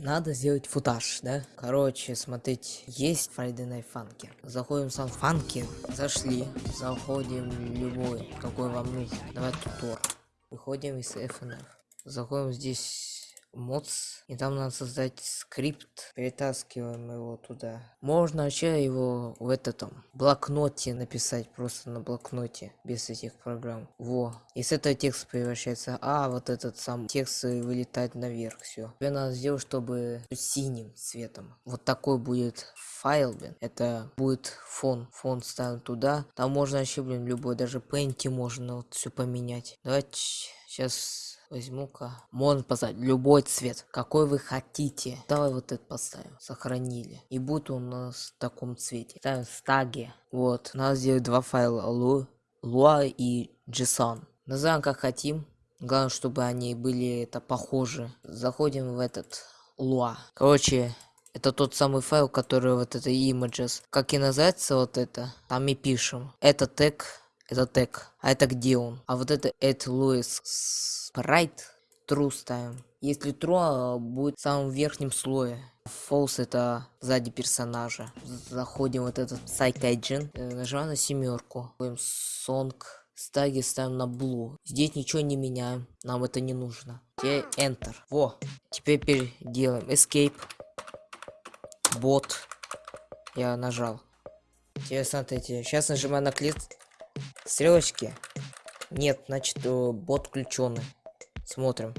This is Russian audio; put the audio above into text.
Надо сделать футаж, да? Короче, смотрите, есть Friday Night Funky. Заходим в сам Funky, зашли, заходим в любой, какой вам нужен. Давай тутор. Выходим из FNF. Заходим здесь mods и там надо создать скрипт перетаскиваем его туда. Можно вообще его в этом блокноте написать просто на блокноте без этих программ во. И с этого текст превращается а вот этот сам текст вылетает наверх все тебе надо сделать чтобы синим цветом. Вот такой будет файл блин. Это будет фон фон ставим туда. Там можно вообще блин любой даже пенти можно вот все поменять. Давайте сейчас возьму-ка можно поставить любой цвет какой вы хотите. Давай вот это поставим сохранили. И будет у нас в таком цвете. Ставим стаги. Вот надо сделать два файла. Лу луа и json назовем как хотим. Главное чтобы они были это похожи. Заходим в этот луа. Короче это тот самый файл который вот это images как и называется вот это там и пишем. Это тег это тег а это где он? А вот это это луис sprite true ставим если true будет в самом верхнем слое. False это сзади персонажа. Заходим вот этот сайт agent э, нажимаем на семерку song стаги ставим на blue. Здесь ничего не меняем нам это не нужно. Теперь enter. Во теперь делаем escape бот. Я нажал. Теперь смотрите сейчас нажимаю на клик. Стрелочки. Нет значит бот включенный смотрим